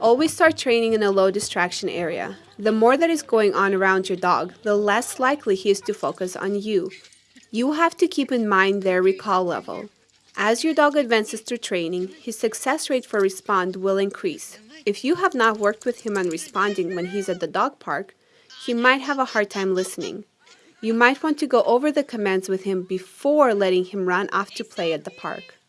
Always start training in a low distraction area. The more that is going on around your dog, the less likely he is to focus on you. You have to keep in mind their recall level. As your dog advances through training, his success rate for respond will increase. If you have not worked with him on responding when he's at the dog park, he might have a hard time listening. You might want to go over the commands with him before letting him run off to play at the park.